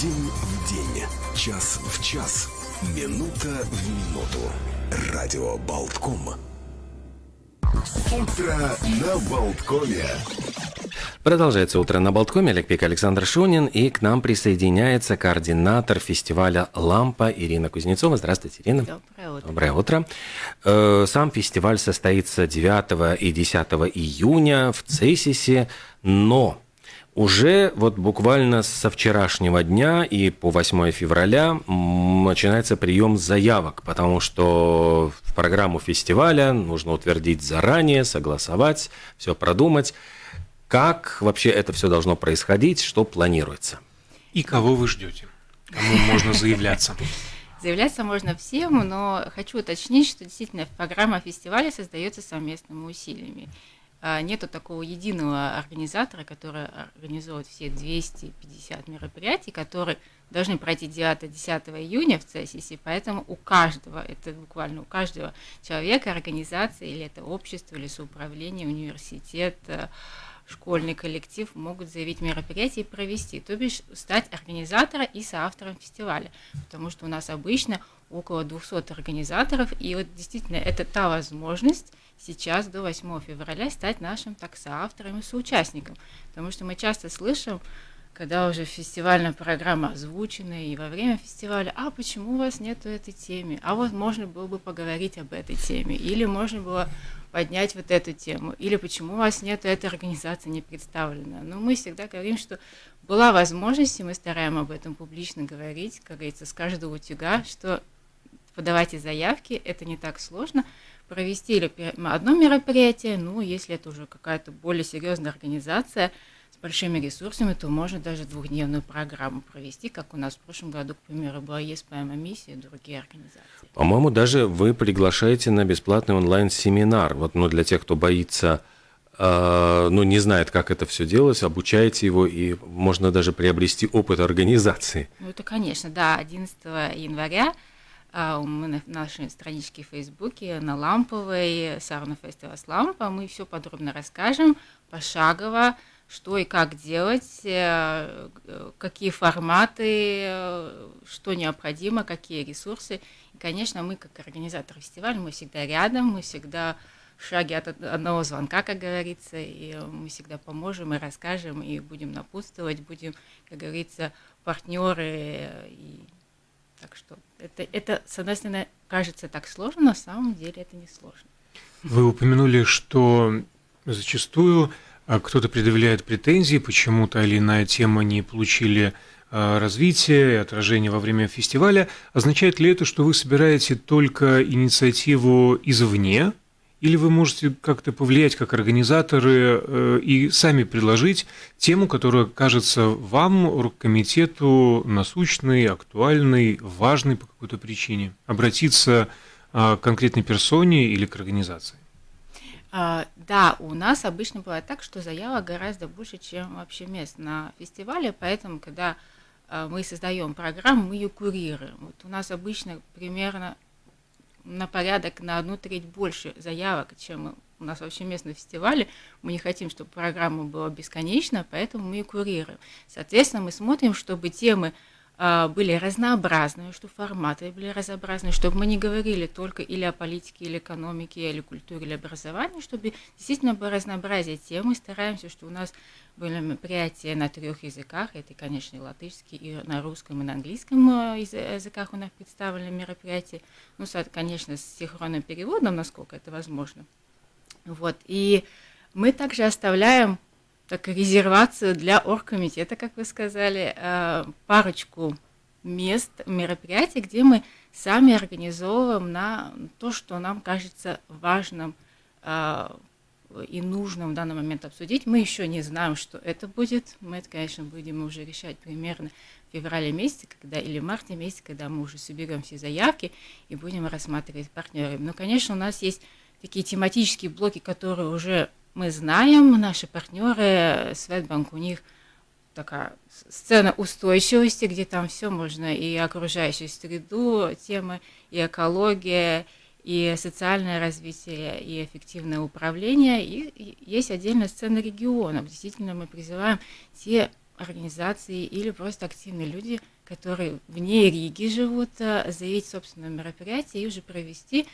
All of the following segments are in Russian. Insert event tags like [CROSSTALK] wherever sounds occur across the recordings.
День в день, час в час, минута в минуту. Радио Болтком. Утро на Болткоме. Продолжается утро на Болткоме. Олег Пик, Александр Шунин. И к нам присоединяется координатор фестиваля «Лампа» Ирина Кузнецова. Здравствуйте, Ирина. Доброе утро. Доброе утро. Э, Сам фестиваль состоится 9 и 10 июня в Цесисе, но уже вот буквально со вчерашнего дня и по 8 февраля начинается прием заявок, потому что в программу фестиваля нужно утвердить заранее, согласовать, все продумать. Как вообще это все должно происходить, что планируется? И кого вы ждете? Кому можно заявляться? Заявляться можно всем, но хочу уточнить, что действительно программа фестиваля создается совместными усилиями. А, Нету такого единого организатора, который организует все 250 мероприятий, которые должны пройти 9-10 июня в ЦСИСе, поэтому у каждого, это буквально у каждого человека, организации, или это общество, или соуправление, университет, э, школьный коллектив могут заявить мероприятие и провести, то бишь стать организатором и соавтором фестиваля, потому что у нас обычно около 200 организаторов, и вот действительно это та возможность сейчас до 8 февраля стать нашим так соавтором и соучастником, потому что мы часто слышим, когда уже фестивальная программа озвучена, и во время фестиваля, а почему у вас нету этой темы? А вот можно было бы поговорить об этой теме, или можно было поднять вот эту тему, или почему у вас нет этой организации не представлена. Но мы всегда говорим, что была возможность, и мы стараемся об этом публично говорить, как говорится, с каждого утюга, что подавайте заявки, это не так сложно, провести одно мероприятие, ну, если это уже какая-то более серьезная организация с большими ресурсами, то можно даже двухдневную программу провести, как у нас в прошлом году, к примеру, была ЕСПМ миссия и другие организации. По-моему, даже вы приглашаете на бесплатный онлайн-семинар. Вот, ну, для тех, кто боится, э, ну, не знает, как это все делать, обучаете его, и можно даже приобрести опыт организации. Ну, это, конечно, да, 11 января а, мы на нашей страничке в Фейсбуке на Ламповой, Сауна Фестивал с Лампа, мы все подробно расскажем, пошагово, что и как делать, э, какие форматы, э, что необходимо, какие ресурсы. И, конечно, мы, как организатор фестиваля, мы всегда рядом, мы всегда в шаге от од- одного звонка, как говорится, и мы всегда поможем и расскажем, и будем напутствовать, будем, как говорится, партнеры. И... Так что это, это, с одной стороны, кажется так сложно, на самом деле это не сложно. Вы упомянули, что зачастую а, кто-то предъявляет претензии, почему та или иная тема не получили а, развития и отражения во время фестиваля. Означает ли это, что вы собираете только инициативу извне, или вы можете как-то повлиять как организаторы э, и сами предложить тему, которая кажется вам, оргкомитету, насущной, актуальной, важной по какой-то причине? Обратиться а, к конкретной персоне или к организации? А, Да, у нас обычно бывает так, что заявок гораздо больше, чем вообще мест на фестивале, поэтому, когда а, мы создаем программу, мы ее курируем. Вот у нас обычно примерно на порядок на одну треть больше заявок, чем у нас вообще мест на фестивале. Мы не хотим, чтобы программа была бесконечна, поэтому мы ее курируем. Соответственно, мы смотрим, чтобы темы были разнообразные, чтобы форматы были разнообразные, чтобы мы не говорили только или о политике, или экономике, или культуре, или образовании, чтобы действительно было разнообразие тем. Мы стараемся, что у нас были мероприятия на трех языках, это, конечно, и латышский, и на русском, и на английском э, язы- языках у нас представлены мероприятия. Ну, конечно, с синхронным переводом, насколько это возможно. Вот. И мы также оставляем так, резервацию для оргкомитета, как вы сказали, э, парочку мест, мероприятий, где мы сами организовываем на то, что нам кажется важным э, и нужным в данный момент обсудить. Мы еще не знаем, что это будет. Мы это, конечно, будем уже решать примерно в феврале месяце, когда или в марте месяце, когда мы уже соберем все заявки и будем рассматривать партнеров. Но, конечно, у нас есть такие тематические блоки, которые уже мы знаем, наши партнеры, Светбанк, у них такая сцена устойчивости, где там все можно, и окружающую среду, темы, и экология, и социальное развитие, и эффективное управление. И, есть отдельная сцена регионов. Действительно, мы призываем те организации или просто активные люди, которые вне Риги живут, э, заявить собственное мероприятие и уже провести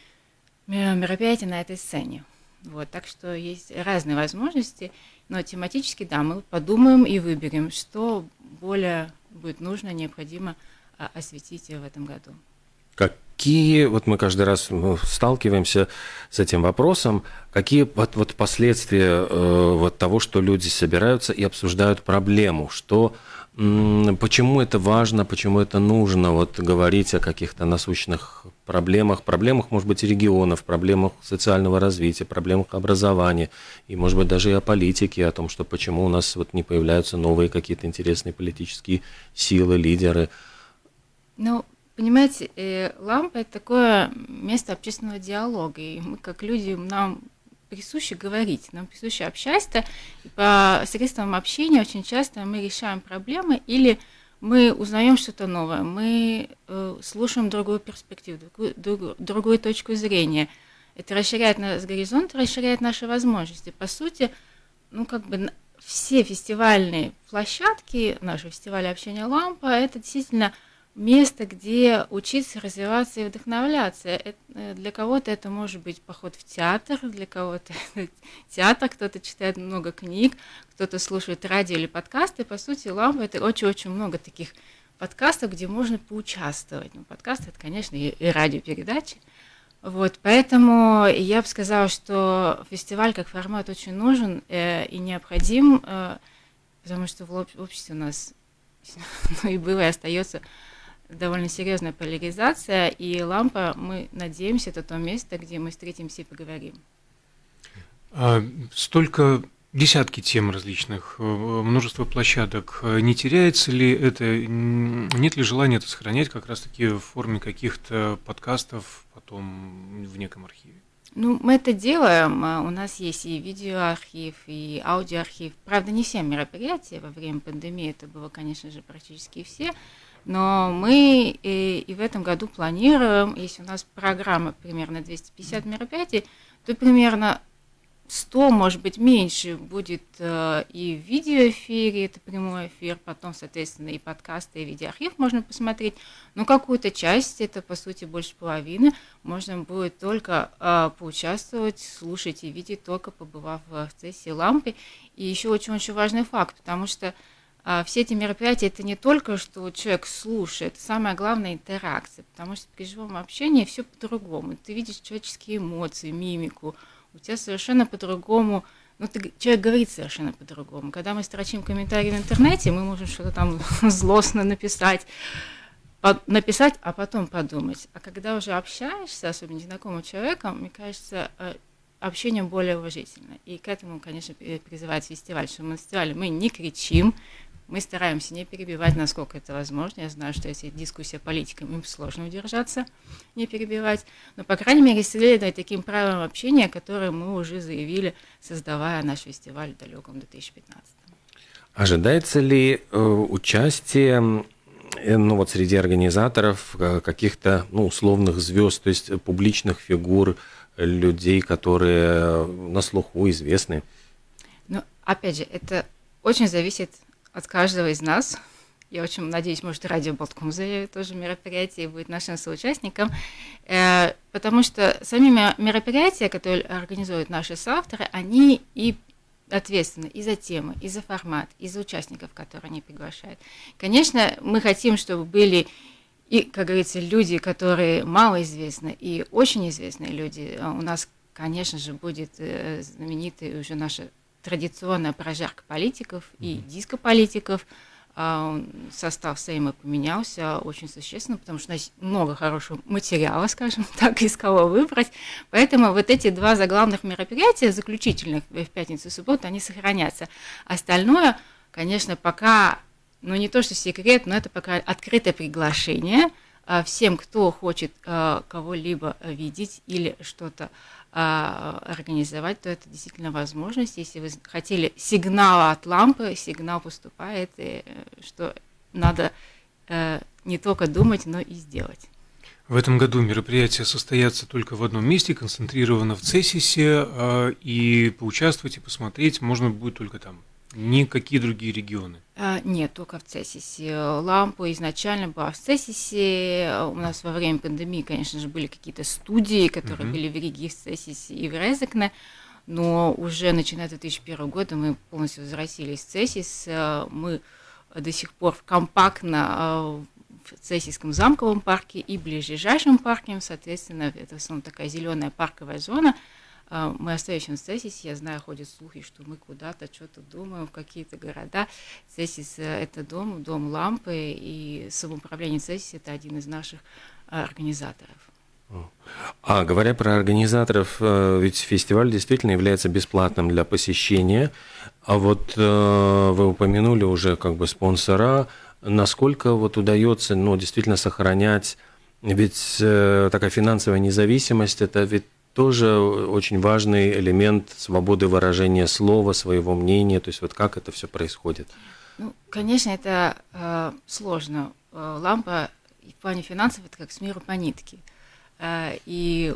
мероприятие на этой сцене. Вот, так что есть разные возможности, но тематически, да, мы подумаем и выберем, что более будет нужно, необходимо а, осветить в этом году. Какие, вот мы каждый раз сталкиваемся с этим вопросом, какие вот, вот последствия э, вот того, что люди собираются и обсуждают проблему, что Почему это важно, почему это нужно вот говорить о каких-то насущных проблемах, проблемах, может быть, регионов, проблемах социального развития, проблемах образования, и, может быть, даже и о политике, о том, что почему у нас вот не появляются новые какие-то интересные политические силы, лидеры. Ну, понимаете, э, лампа – это такое место общественного диалога, и мы, как люди, нам присуще говорить, нам присуще общаться. И по средствам общения очень часто мы решаем проблемы или мы узнаем что-то новое, мы э, слушаем другую перспективу, другую, другую, другую точку зрения. Это расширяет наш горизонт, расширяет наши возможности. По сути, ну как бы все фестивальные площадки, наши фестивали общения лампа, это действительно место, где учиться, развиваться и вдохновляться. Это, э, для кого-то это может быть поход в театр, для кого-то [LAUGHS] театр, кто-то читает много книг, кто-то слушает радио или подкасты. По сути, лампа это очень-очень много таких подкастов, где можно поучаствовать. Ну, подкасты это, конечно, и, и радиопередачи. Вот, поэтому я бы сказала, что фестиваль как формат очень нужен э, и необходим, э, потому что в обществе у нас [LAUGHS] ну, и было и остается довольно серьезная поляризация, и лампа, мы надеемся, это то место, где мы встретимся и поговорим. А, столько десятки тем различных, э, множество площадок. Не теряется ли это, нет ли желания это сохранять как раз-таки в форме каких-то подкастов потом в неком архиве? Ну, мы это делаем. А, у нас есть и видеоархив, и аудиоархив. Правда, не все мероприятия во время пандемии, это было, конечно же, практически все. Но мы и, и в этом году планируем, если у нас программа примерно 250 мероприятий, то примерно 100, может быть, меньше будет э, и в видеоэфире, это прямой эфир, потом, соответственно, и подкасты, и видеоархив можно посмотреть. Но какую-то часть, это, по сути, больше половины, можно будет только э, поучаствовать, слушать и видеть, только побывав в сессии лампы. И еще очень-очень важный факт, потому что а все эти мероприятия это не только, что человек слушает, самое главное интеракция, потому что при живом общении все по-другому. Ты видишь человеческие эмоции, мимику, у тебя совершенно по-другому, ну, ты, человек говорит совершенно по-другому. Когда мы строчим комментарии в интернете, мы можем что-то там [LAUGHS] злостно написать, написать, а потом подумать. А когда уже общаешься, особенно незнакомым человеком, мне кажется, э, общение более уважительно. И к этому, конечно, призывает фестиваль, что мы на фестивале мы не кричим, мы стараемся не перебивать, насколько это возможно. Я знаю, что если дискуссия политикам, им сложно удержаться, не перебивать. Но, по крайней мере, следуя таким правилам общения, которые мы уже заявили, создавая наш фестиваль в далеком 2015. Ожидается ли э, участие э, ну, вот среди организаторов э, каких-то ну, условных звезд, то есть публичных фигур, людей, которые на слуху известны? Ну, опять же, это очень зависит от каждого из нас. Я очень надеюсь, может, радио Болтком заявит тоже мероприятие будет нашим соучастником, э, потому что сами мероприятия, которые организуют наши соавторы, они и ответственны и за темы, и за формат, и за участников, которые они приглашают. Конечно, мы хотим, чтобы были и, как говорится, люди, которые малоизвестны, и очень известные люди. У нас, конечно же, будет э, знаменитый уже наша традиционная прожарка политиков и дискополитиков. А, состав Сейма поменялся очень существенно, потому что у нас много хорошего материала, скажем [LAUGHS] так, из кого выбрать. Поэтому вот эти два заглавных мероприятия, заключительных в пятницу и субботу, они сохранятся. Остальное, конечно, пока, ну не то что секрет, но это пока открытое приглашение а, всем, кто хочет а, кого-либо видеть или что-то организовать, то это действительно возможность. Если вы хотели сигнал от лампы, сигнал поступает, и, э, что надо э, не только думать, но и сделать. В этом году мероприятие состоятся только в одном месте, концентрировано в Цесисе, а, и поучаствовать и посмотреть можно будет только там. Никакие другие регионы? А, нет, только в Цесисе. Лампа изначально была в Цесисе. У нас во время пандемии, конечно же, были какие-то студии, которые uh-huh. были в Риге, в Цесисе и в Резекне. Но уже начиная с 2001 года мы полностью возвратились в Цесис. Мы до сих пор компактно а, в Цесийском замковом парке и ближайшем парке, соответственно, это в основном такая зеленая парковая зона. А, мы остаемся Цесисе, я знаю, ходят слухи, что мы куда-то что-то думаем, в какие-то города. Цесис – это дом, дом лампы, и самоуправление Цесис – это один из наших а, организаторов. А говоря про организаторов, э, ведь фестиваль действительно является бесплатным для посещения. А вот э, вы упомянули уже как бы спонсора, насколько вот удается, ну, действительно сохранять, ведь э, такая финансовая независимость, это ведь тоже очень важный элемент свободы выражения слова, своего мнения, то есть вот как это все происходит? Ну, конечно, это э, сложно. Лампа в плане финансов это как с миру по нитке. Э, и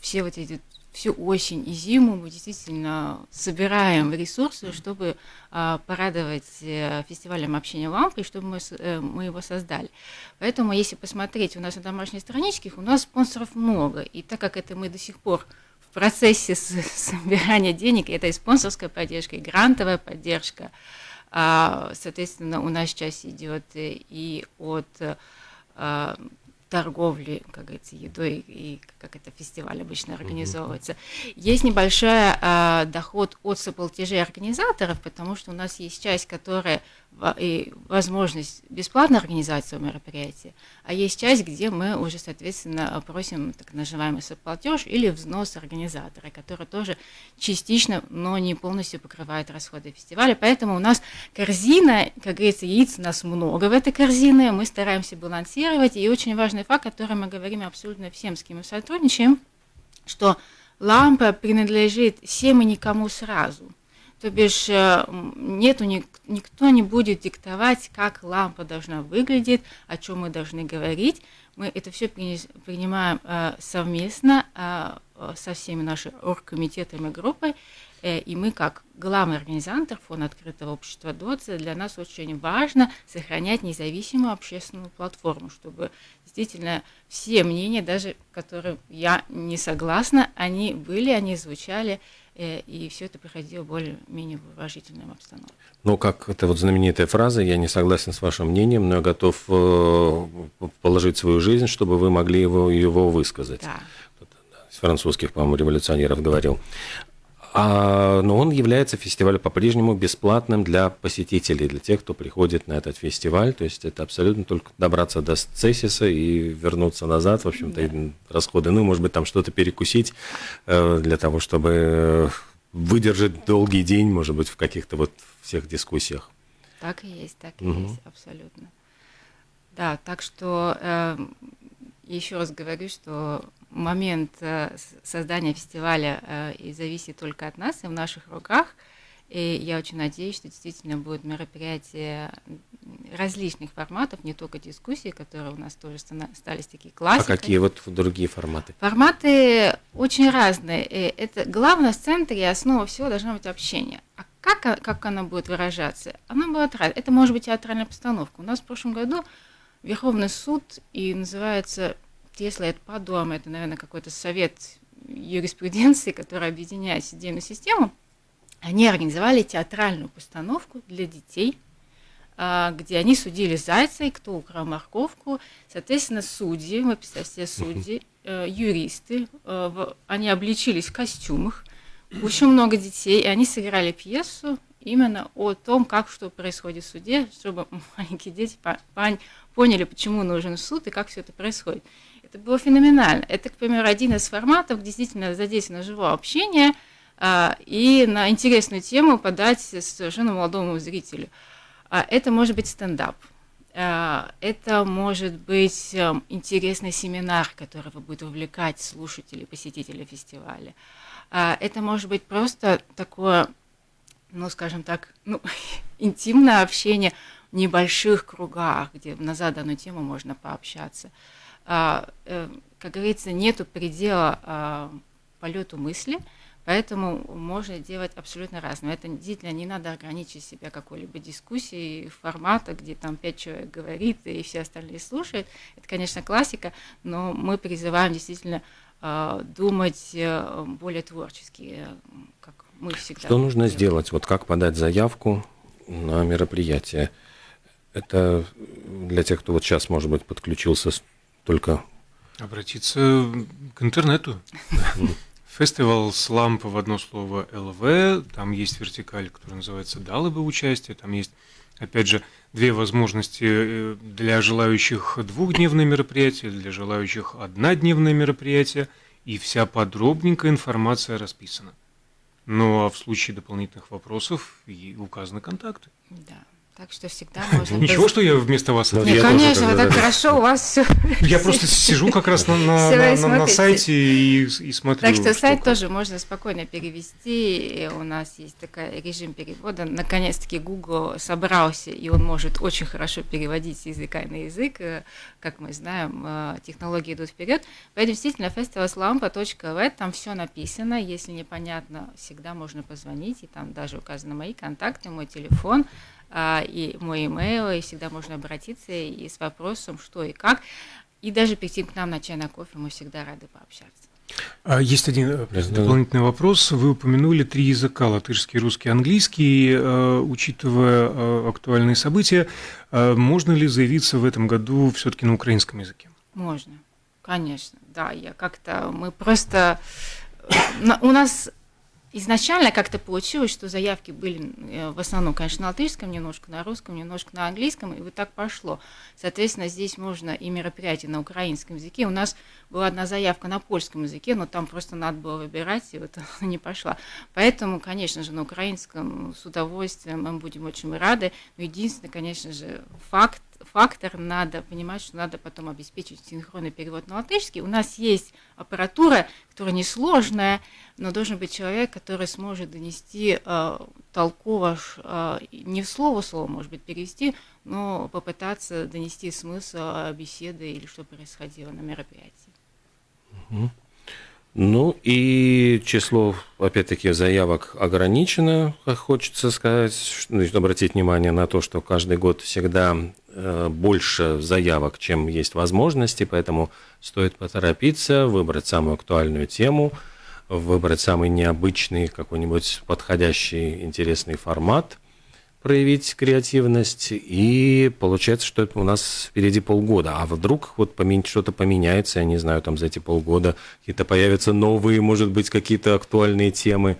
все вот эти всю осень и зиму мы действительно собираем ресурсы, чтобы а, порадовать а, фестивалем общения лампы, чтобы мы, а, мы его создали. Поэтому, если посмотреть у нас на домашних страничках, у нас спонсоров много. И так как это мы до сих пор в процессе [LAUGHS] собирания денег, это и спонсорская поддержка, и грантовая поддержка, а, соответственно, у нас часть идет и от торговли, как говорится, едой и как это фестиваль обычно организовывается. Есть небольшой а, доход от соплатежей организаторов, потому что у нас есть часть, которая и возможность бесплатно организовать свое мероприятие, а есть часть, где мы уже, соответственно, просим так называемый соплатеж или взнос организатора, который тоже частично, но не полностью покрывает расходы фестиваля. Поэтому у нас корзина, как говорится, яиц у нас много в этой корзине, мы стараемся балансировать. И очень важный факт, о котором мы говорим абсолютно всем, с кем мы сотрудничаем, что лампа принадлежит всем и никому сразу – то бишь э, нету, никто не будет диктовать, как лампа должна выглядеть, о чем мы должны говорить. Мы это все принимаем э, совместно э, со всеми нашими оргкомитетами группой. И мы, как главный организатор Фонда открытого общества ДОЦИ, для нас очень важно сохранять независимую общественную платформу, чтобы действительно все мнения, даже которые я не согласна, они были, они звучали, и все это проходило более-менее в уважительном обстановке. Ну, как это вот знаменитая фраза, я не согласен с вашим мнением, но я готов э, положить свою жизнь, чтобы вы могли его, его высказать. Да. Из французских, по-моему, революционеров говорил. А, но он является фестивалем по-прежнему бесплатным для посетителей, для тех, кто приходит на этот фестиваль. То есть это абсолютно только добраться до Цесиса и вернуться назад. В общем-то, да. расходы, ну, может быть, там что-то перекусить э, для того, чтобы выдержать долгий день, может быть, в каких-то вот всех дискуссиях. Так и есть, так и угу. есть, абсолютно. Да, так что э, еще раз говорю, что момент э, создания фестиваля э, и зависит только от нас и в наших руках. И я очень надеюсь, что действительно будут мероприятия различных форматов, не только дискуссии, которые у нас тоже стали такие классикой. А какие вот другие форматы? Форматы очень разные. И это главное в центре и основа всего должно быть общение. А как, как она будет выражаться? Она будет. Это может быть театральная постановка. У нас в прошлом году Верховный суд и называется если это подом, это, наверное, какой-то совет юриспруденции, который объединяет судебную систему, они организовали театральную постановку для детей, а, где они судили зайца, и кто украл морковку. Соответственно, судьи, вы представьте себе, судьи, э, юристы, э, они обличились в костюмах, очень много детей, и они сыграли пьесу именно о том, как что происходит в суде, чтобы [LAUGHS] маленькие дети поняли, почему нужен суд и как все это происходит. Это было феноменально. Это, к примеру, один из форматов, где действительно задействовано живое общение а, и на интересную тему подать совершенно молодому зрителю. А, это может быть стендап. А, это может быть а, интересный семинар, который будет увлекать слушателей, посетителей фестиваля. Это может быть просто такое, ну, скажем так, ну, [LAUGHS] интимное общение в небольших кругах, где на заданную тему можно пообщаться. А, э, как говорится, нету предела а, полету мысли, Поэтому можно делать абсолютно разное. Это действительно не надо ограничить себя какой-либо дискуссией формата, где там пять человек говорит и все остальные слушают. Это, конечно, классика, но мы призываем действительно э, думать э, более творчески, э, как мы всегда. Что нужно делаем. сделать? Вот как подать заявку на мероприятие? Это для тех, кто вот сейчас, может быть, подключился только... Обратиться к интернету. [LAUGHS] Фестивал Слампа в одно слово ЛВ, там есть вертикаль, которая называется «Дало бы участие», там есть, опять же, две возможности э, для желающих двухдневное мероприятие, для желающих однодневное мероприятие, и вся подробненькая информация расписана. Ну а в случае дополнительных вопросов и указаны контакты. Да. Так что всегда [LAUGHS] можно... Ничего, что я вместо вас... Нет, конечно, так хорошо, у вас все... [LAUGHS] Я просто сижу как раз на, сайте и, смотрю. Так что сайт тоже можно спокойно перевести. У нас есть такой режим перевода. Наконец-таки Google собрался, и он может очень хорошо переводить с языка на язык. Как мы знаем, э, технологии идут вперед. Поэтому действительно festivalslampa.v, там все написано. Если непонятно, всегда можно позвонить, и там даже указаны мои контакты, мой телефон. А, и мой имейл, и всегда можно обратиться и с вопросом, что и как. И даже прийти к нам на чай, на кофе, мы всегда рады пообщаться. А, есть один э, дополнительный вопрос. Вы упомянули три языка – латышский, русский, английский. Э, учитывая э, актуальные события, можно ли заявиться в этом году все-таки на украинском языке? Можно, конечно. Да, я как-то… Мы просто… У нас изначально как-то получилось, что заявки были э, в основном, конечно, на латышском, немножко на русском, немножко на английском, и вот так пошло. Соответственно, здесь можно и мероприятие на украинском языке. У нас была одна заявка на польском языке, но там просто надо было выбирать, и вот [LAUGHS] она не пошла. Поэтому, конечно же, на украинском с удовольствием мы будем очень рады. Но единственное, конечно же, факт, фактор, надо понимать, что надо потом обеспечить синхронный перевод на латышский. У нас есть аппаратура, которая несложная, но должен быть человек, который сможет донести э, толково, э, не в слово слово, может быть, перевести, но попытаться донести смысл беседы или что происходило на мероприятии. Ну и число, опять-таки, заявок ограничено, хочется сказать, значит, обратить внимание на то, что каждый год всегда э, больше заявок, чем есть возможности, поэтому стоит поторопиться, выбрать самую актуальную тему, выбрать самый необычный, какой-нибудь подходящий, интересный формат – проявить креативность, и получается, что это у нас впереди полгода. А вдруг вот что-то поменяется, я не знаю, там за эти полгода какие-то появятся новые, может быть, какие-то актуальные темы.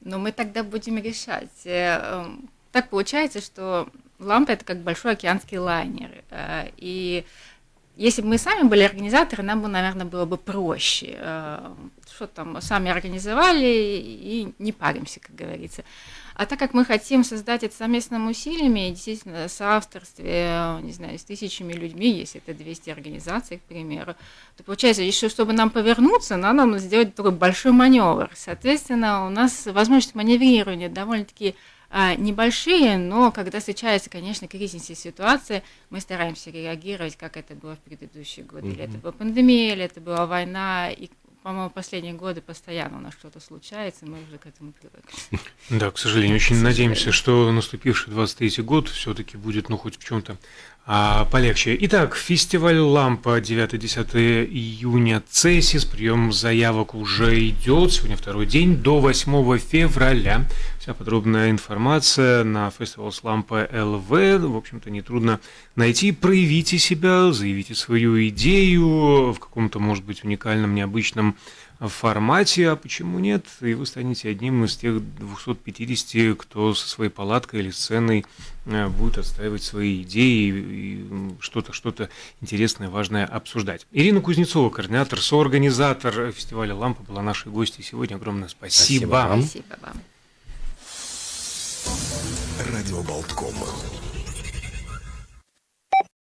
Но мы тогда будем решать. Э, эм, так получается, что лампа – это как большой океанский лайнер. Э, и если бы мы сами были организаторы, нам бы, наверное, было бы проще. Э, что там, сами организовали и не паримся, как говорится. А так как мы хотим создать это совместными усилиями, действительно, соавторстве, не знаю, с тысячами людьми, если это 200 организаций, к примеру, то получается, еще чтобы нам повернуться, надо нам сделать такой большой маневр. Соответственно, у нас возможность маневрирования довольно-таки а, небольшие, но когда встречается, конечно, кризисная ситуация, мы стараемся реагировать, как это было в предыдущие годы. Или это была пандемия, или это была война, и по-моему, последние годы постоянно у нас что-то случается, и мы уже к этому привыкли. Да, к сожалению, очень надеемся, что наступивший 23 год все-таки будет, ну, хоть в чем-то а, полегче. Итак, фестиваль «Лампа» 9-10 июня Цесис. Прием заявок уже идет. Сегодня второй день до 8 февраля. Вся подробная информация на фестивале Лампа ЛВ. В общем-то, нетрудно найти. Проявите себя, заявите свою идею в каком-то, может быть, уникальном, необычном формате, а почему нет? И вы станете одним из тех 250, кто со своей палаткой или сценой э, будет отстаивать свои идеи и что-то что-то интересное, важное обсуждать. Ирина Кузнецова, координатор, соорганизатор фестиваля «Лампа» была нашей гостьей сегодня. Огромное спасибо. Спасибо вам. Спасибо вам. Радио Болткома.